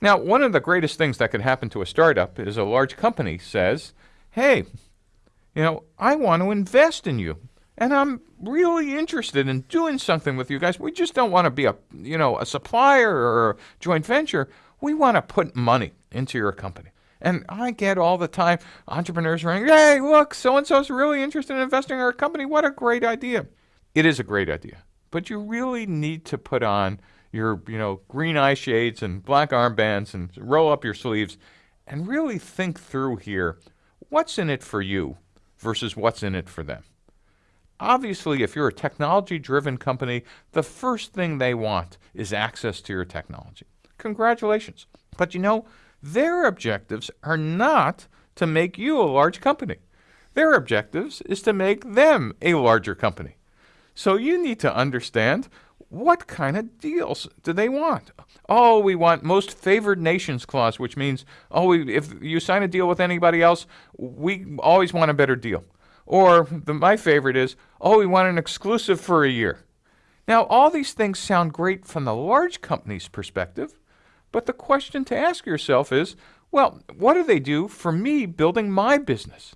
Now, one of the greatest things that could happen to a startup is a large company says, hey, you know, I want to invest in you. And I'm really interested in doing something with you guys. We just don't want to be a, you know, a supplier or a joint venture. We want to put money into your company. And I get all the time entrepreneurs running, hey, look, so and so's really interested in investing in our company. What a great idea. It is a great idea. But you really need to put on your, you know, green eye shades and black armbands and roll up your sleeves and really think through here what's in it for you versus what's in it for them. Obviously, if you're a technology driven company, the first thing they want is access to your technology. Congratulations. But you know, their objectives are not to make you a large company. Their objectives is to make them a larger company. So you need to understand what kind of deals do they want? Oh, we want most favored nations clause, which means, oh, we, if you sign a deal with anybody else, we always want a better deal. Or the, my favorite is, oh, we want an exclusive for a year. Now, all these things sound great from the large company's perspective, but the question to ask yourself is, well, what do they do for me building my business?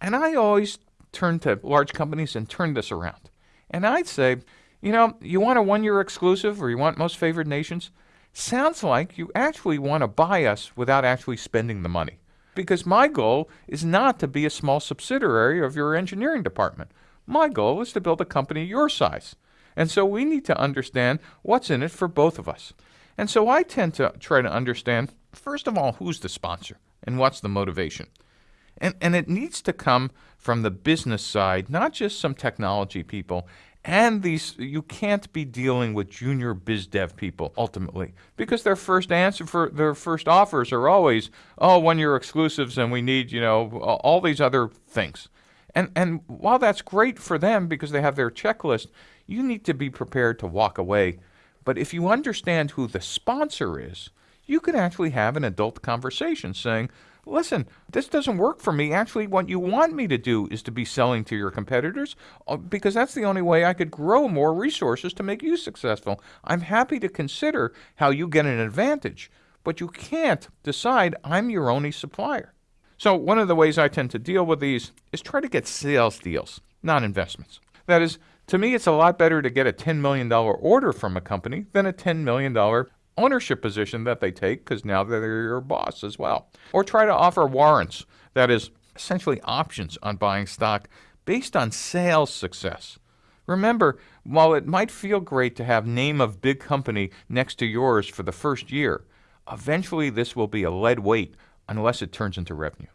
And I always turn to large companies and turn this around. And I'd say, you know, you want a one year exclusive or you want most favored nations? Sounds like you actually want to buy us without actually spending the money. Because my goal is not to be a small subsidiary of your engineering department. My goal is to build a company your size. And so we need to understand what's in it for both of us. And so I tend to try to understand, first of all, who's the sponsor and what's the motivation. And, and it needs to come from the business side, not just some technology people. And these, you can't be dealing with junior biz dev people ultimately because their first answer for their first offers are always, oh, one year exclusives and we need, you know, all these other things. And, and while that's great for them because they have their checklist, you need to be prepared to walk away. But if you understand who the sponsor is, you can actually have an adult conversation saying, listen, this doesn't work for me. Actually, what you want me to do is to be selling to your competitors uh, because that's the only way I could grow more resources to make you successful. I'm happy to consider how you get an advantage, but you can't decide I'm your only supplier. So, one of the ways I tend to deal with these is try to get sales deals, not investments. That is, to me, it's a lot better to get a $10 million order from a company than a $10 million ownership position that they take because now they're your boss as well. Or try to offer warrants, that is, essentially options on buying stock based on sales success. Remember, while it might feel great to have name of big company next to yours for the first year, eventually this will be a lead weight unless it turns into revenue.